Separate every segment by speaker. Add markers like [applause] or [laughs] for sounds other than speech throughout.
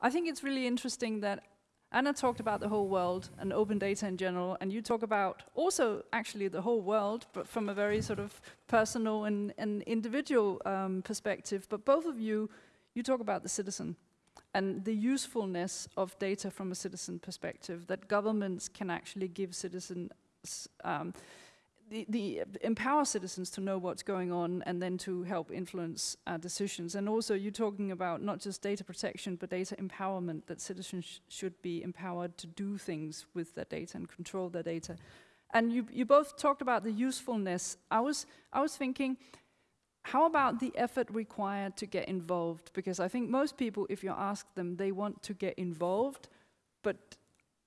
Speaker 1: I think it's really interesting that Anna talked about the whole world and open data in general, and you talk about also actually the whole world, but from a very sort of personal and, and individual um, perspective. But both of you, you talk about the citizen and the usefulness of data from a citizen perspective, that governments can actually give citizens um, the, the empower citizens to know what's going on and then to help influence uh, decisions. And also you're talking about not just data protection, but data empowerment, that citizens sh should be empowered to do things with their data and control their data. And you, you both talked about the usefulness. I was, I was thinking, how about the effort required to get involved? Because I think most people, if you ask them, they want to get involved, but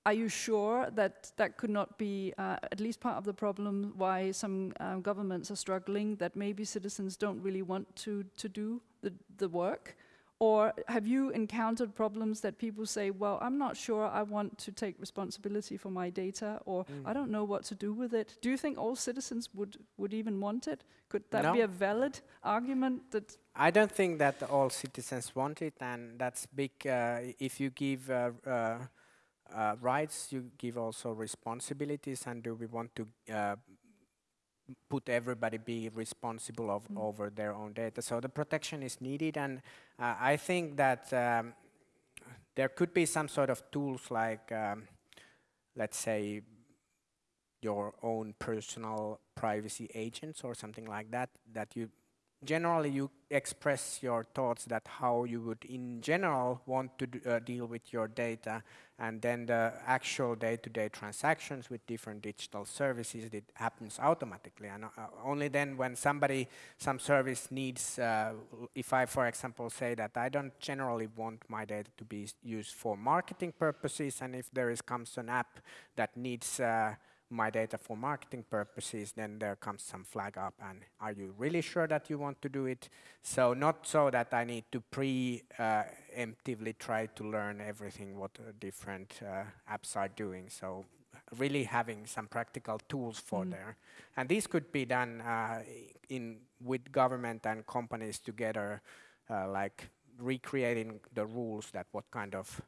Speaker 1: are you sure that that could not be uh, at least part of the problem why some um, governments are struggling, that maybe citizens don't really want to, to do the, the work? Or have you encountered problems that people say, well, I'm not sure I want to take responsibility for my data, or mm. I don't know what to do with it? Do you think all citizens would, would even want it? Could that no. be a valid argument that
Speaker 2: I don't think that all citizens want it, and that's big. Uh, if you give uh, uh, uh, rights, you give also responsibilities, and do we want to uh, put everybody be responsible of, mm. over their own data? So the protection is needed, and uh, I think that um, there could be some sort of tools like, um, let's say, your own personal privacy agents or something like that, that you generally you express your thoughts that how you would in general want to uh, deal with your data and then the actual day-to-day -day transactions with different digital services it happens automatically. And uh, only then when somebody some service needs uh, if I for example say that I don't generally want my data to be used for marketing purposes and if there is comes an app that needs uh, my data for marketing purposes, then there comes some flag up and are you really sure that you want to do it? So not so that I need to pre-emptively uh, try to learn everything what different uh, apps are doing. So really having some practical tools for mm. there. And this could be done uh, in with government and companies together, uh, like recreating the rules that what kind of,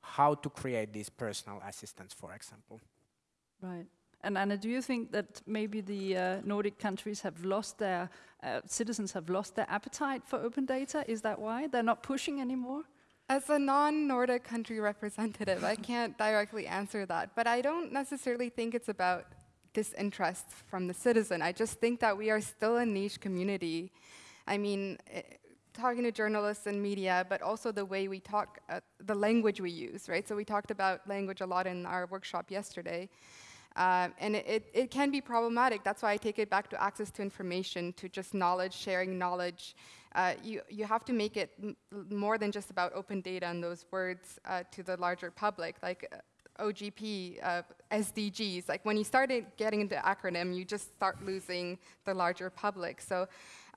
Speaker 2: how to create these personal assistants, for example.
Speaker 1: Right. And Anna, do you think that maybe the uh, Nordic countries have lost their, uh, citizens have lost their appetite for open data? Is that why? They're not pushing anymore?
Speaker 3: As a non-Nordic country representative, I can't directly answer that, but I don't necessarily think it's about disinterest from the citizen. I just think that we are still a niche community. I mean, eh, talking to journalists and media, but also the way we talk, uh, the language we use, right? So we talked about language a lot in our workshop yesterday. Um, and it, it, it, can be problematic. That's why I take it back to access to information, to just knowledge, sharing knowledge. Uh, you, you have to make it more than just about open data and those words uh, to the larger public, like uh, OGP, uh, SDGs. Like when you started getting into acronym, you just start losing the larger public. So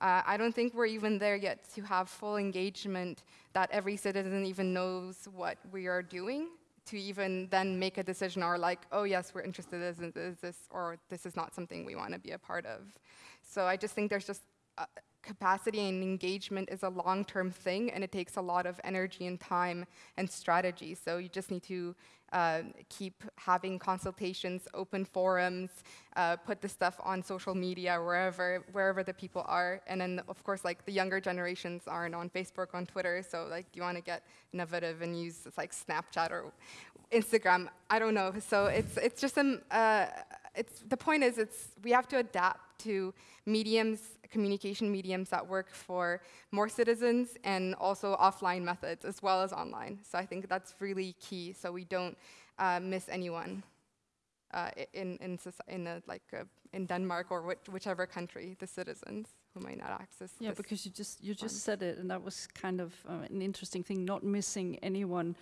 Speaker 3: uh, I don't think we're even there yet to have full engagement that every citizen even knows what we are doing to even then make a decision or like, oh yes, we're interested in this, or this is not something we want to be a part of. So I just think there's just uh, capacity and engagement is a long-term thing, and it takes a lot of energy and time and strategy. So you just need to uh, keep having consultations, open forums, uh, put the stuff on social media, wherever wherever the people are. And then, of course, like the younger generations aren't on Facebook, on Twitter. So like, you want to get innovative and use like Snapchat or Instagram? I don't know. So it's it's just some. Uh, it's the point is, it's we have to adapt to mediums communication mediums that work for more citizens and also offline methods as well as online. So I think that's really key so we don't uh, miss anyone uh, in, in, in a, like uh, in Denmark or which, whichever country, the citizens who might not access
Speaker 1: Yeah, because you just, you just said it and that was kind of uh, an interesting thing, not missing anyone.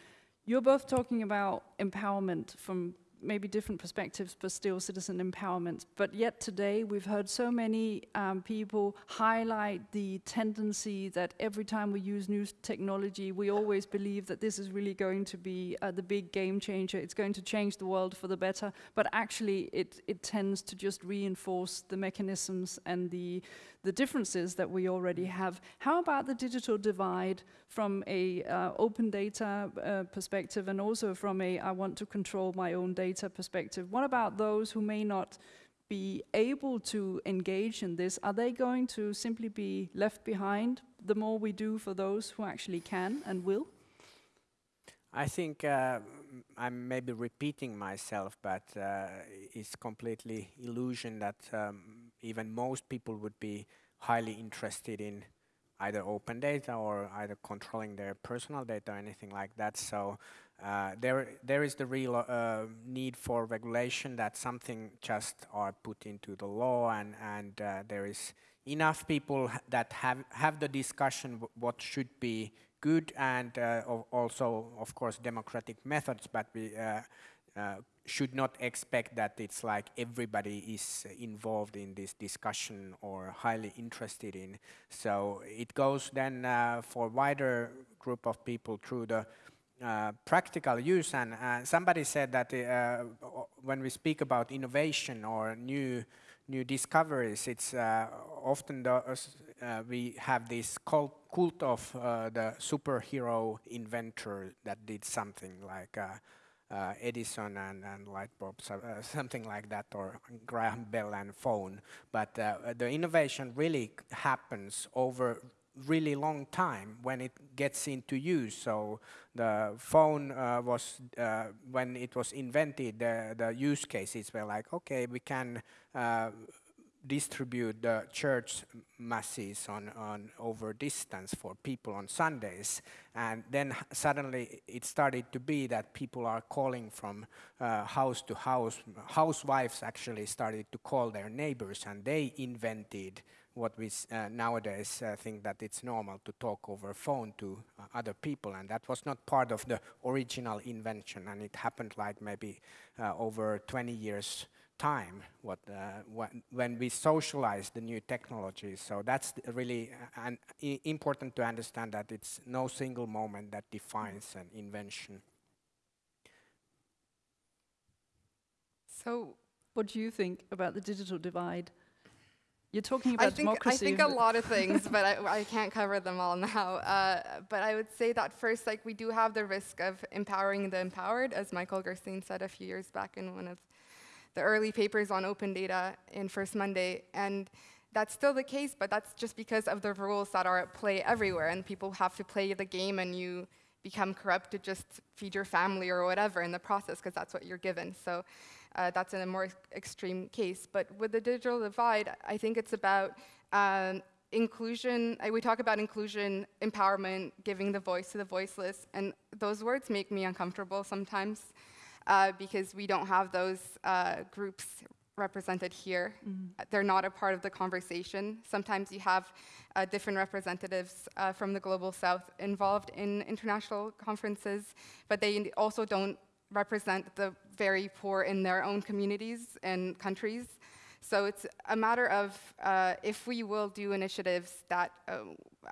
Speaker 1: You're both talking about empowerment from maybe different perspectives, but still citizen empowerment. But yet today, we've heard so many um, people highlight the tendency that every time we use new technology, we always believe that this is really going to be uh, the big game changer. It's going to change the world for the better. But actually, it, it tends to just reinforce the mechanisms and the the differences that we already have. How about the digital divide from a uh, open data uh, perspective and also from a I want to control my own data perspective? What about those who may not be able to engage in this? Are they going to simply be left behind the more we do for those who actually can and will?
Speaker 2: I think uh, I'm maybe repeating myself, but uh, it's completely illusion that um, even most people would be highly interested in either open data or either controlling their personal data or anything like that. So uh, there, there is the real uh, need for regulation that something just are put into the law and, and uh, there is enough people that have, have the discussion what should be good and uh, also, of course, democratic methods, but we uh, uh, should not expect that it's like everybody is involved in this discussion or highly interested in. So it goes then uh, for wider group of people through the uh, practical use. And uh, somebody said that uh, when we speak about innovation or new new discoveries, it's uh, often the, we have this cult of the superhero inventor that did something like uh, Edison and, and light bulbs, uh, [laughs] something like that, or Graham Bell and phone. But uh, the innovation really happens over really long time when it gets into use. So the phone uh, was, uh, when it was invented, the, the use cases were like, okay, we can uh, distribute the church masses on, on over distance for people on Sundays. And then suddenly it started to be that people are calling from uh, house to house. Housewives actually started to call their neighbors and they invented what we uh, nowadays uh, think that it's normal to talk over phone to uh, other people and that was not part of the original invention and it happened like maybe uh, over 20 years time what, uh, when, when we socialize the new technologies. So that's really uh, an important to understand that it's no single moment that defines an invention.
Speaker 1: So what do you think about the digital divide? You're talking about
Speaker 3: I think,
Speaker 1: democracy.
Speaker 3: I think a lot of [laughs] things, but I, I, can't cover them all now. Uh, but I would say that first, like we do have the risk of empowering the empowered, as Michael Gurstein said a few years back in one of the early papers on open data in First Monday. And that's still the case, but that's just because of the rules that are at play everywhere. And people have to play the game and you become corrupt to just feed your family or whatever in the process, because that's what you're given. So uh, that's in a more extreme case. But with the digital divide, I think it's about um, inclusion. we talk about inclusion, empowerment, giving the voice to the voiceless, and those words make me uncomfortable sometimes uh, because we don't have those uh, groups represented here. Mm. They're not a part of the conversation. Sometimes you have uh, different representatives uh, from the Global South involved in international conferences, but they also don't represent the very poor in their own communities and countries. So it's a matter of uh, if we will do initiatives that uh,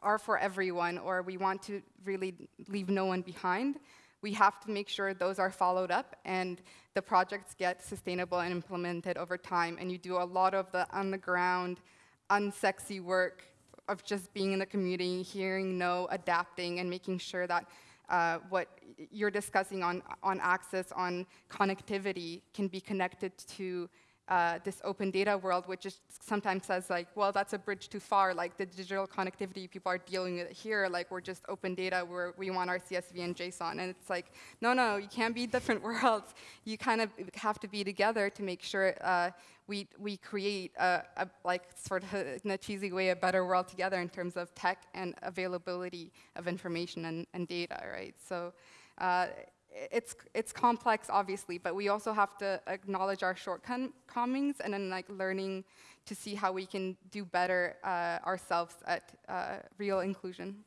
Speaker 3: are for everyone or we want to really leave no one behind, we have to make sure those are followed up and the projects get sustainable and implemented over time. And you do a lot of the on the ground, unsexy work of just being in the community, hearing no, adapting, and making sure that uh, what you're discussing on, on access, on connectivity, can be connected to uh, this open data world, which is sometimes says like, well, that's a bridge too far. Like the digital connectivity people are dealing with here, like we're just open data where we want our CSV and JSON. And it's like, no, no, you can't be [laughs] different worlds. You kind of have to be together to make sure uh, we, we create a, a, like sort of [laughs] in a cheesy way, a better world together in terms of tech and availability of information and, and data, right? So uh, it's, it's complex, obviously, but we also have to acknowledge our shortcomings and then like learning to see how we can do better uh, ourselves at uh, real inclusion.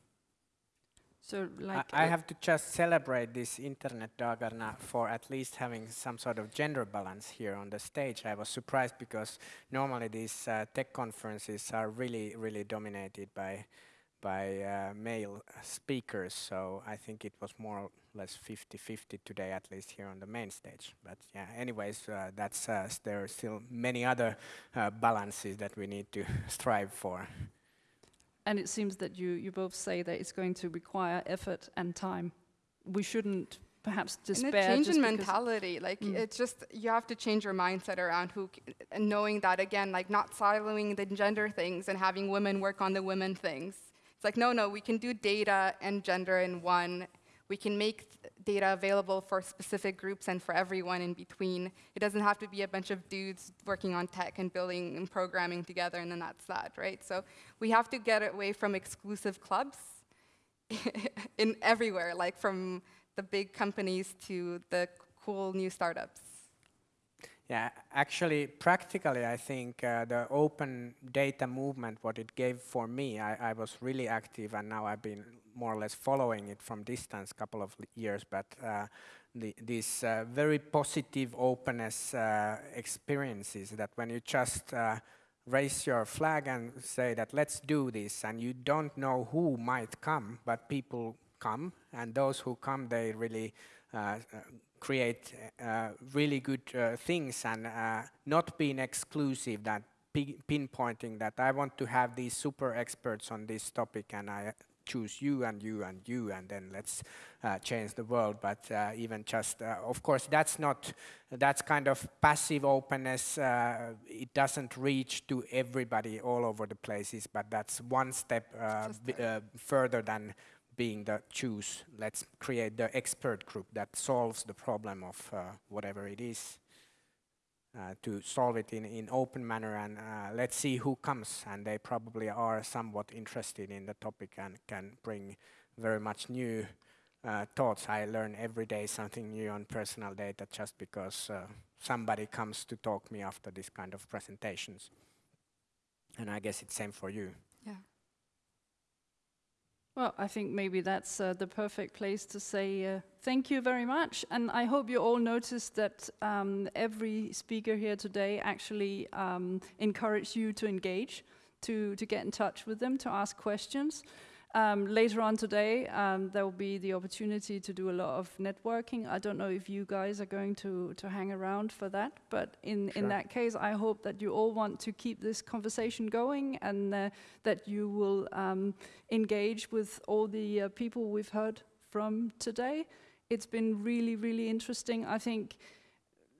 Speaker 1: So like
Speaker 2: I, I
Speaker 1: uh,
Speaker 2: have to just celebrate this Internet Dagarna for at least having some sort of gender balance here on the stage. I was surprised because normally these uh, tech conferences are really, really dominated by by uh, male speakers. So I think it was more or less 50-50 today, at least here on the main stage. But yeah, anyways, uh, that's uh, there are still many other uh, balances that we need to [laughs] strive for.
Speaker 1: And it seems that you, you both say that it's going to require effort and time. We shouldn't perhaps despair.
Speaker 3: and a change
Speaker 1: just
Speaker 3: in mentality like
Speaker 1: Mm.
Speaker 3: it's just you have to change your mindset around who c- and knowing that again like not siloing the gender things and having women work on the women things it's like no no we can do data and gender in one. We can make data available for specific groups and for everyone in between. It doesn't have to be a bunch of dudes working on tech and building and programming together and then that's that right? So we have to get away from exclusive clubs [laughs] in everywhere, like from the big companies to the cool new startups.
Speaker 2: Yeah, actually, practically, I think uh, the open data movement, what it gave for me, I, I was really active, and now I've been more or less following it from distance, a couple of years. But uh, the, this uh, very positive openness uh, experiences that when you just uh, raise your flag and say that let's do this, and you don't know who might come, but people come, and those who come, they really uh, create uh, really good uh, things and uh, not being exclusive that pinpointing that I want to have these super experts on this topic and I choose you and you and you and then let's uh, change the world. But uh, even just uh, of course that's not that's kind of passive openness uh, it doesn't reach to everybody all over the places but that's one step uh, b- uh, further than being the choose, let's create the expert group that solves the problem of uh, whatever it is. Uh, to solve it in in open manner and uh, let's see who comes and they probably are somewhat interested in the topic and can bring very much new uh, thoughts. I learn every day something new on personal data just because uh, somebody comes to talk me after this kind of presentations. And I guess it's same for you.
Speaker 3: Yeah.
Speaker 1: Well, I think maybe that's uh, the perfect place to say uh, thank you very much. And I hope you all noticed that um, every speaker here today actually um, encouraged you to engage, to, to get in touch with them, to ask questions. Um, later on today, um, there will be the opportunity to do a lot of networking. I don't know if you guys are going to, to hang around for that, but in, in that case, I hope that you all want to keep this conversation going and uh, that you will um, engage with all the uh, people we've heard from today. It's been really, really interesting. I think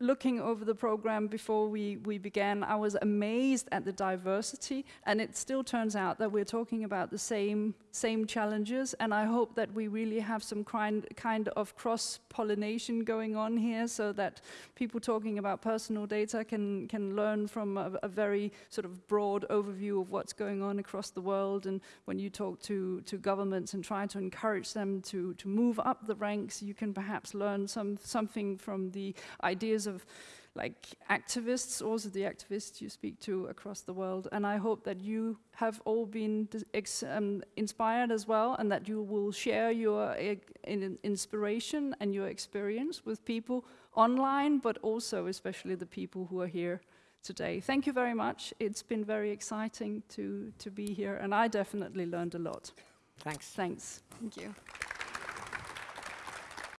Speaker 1: looking over the program before we, we began, I was amazed at the diversity, and it still turns out that we're talking about the same same challenges. And I hope that we really have some kind kind of cross pollination going on here, so that people talking about personal data can can learn from a, a very sort of broad overview of what's going on across the world. And when you talk to to governments and try to encourage them to to move up the ranks, you can perhaps learn some something from the ideas of like activists, also the activists you speak to across the world. And I hope that you have all been ex- um, inspired as well, and that you will share your uh, in inspiration and your experience with people online, but also especially the people who are here today. Thank you very much. It's been very exciting to to be here, and I definitely learned a lot.
Speaker 2: Thanks.
Speaker 1: Thanks.
Speaker 3: Thank you.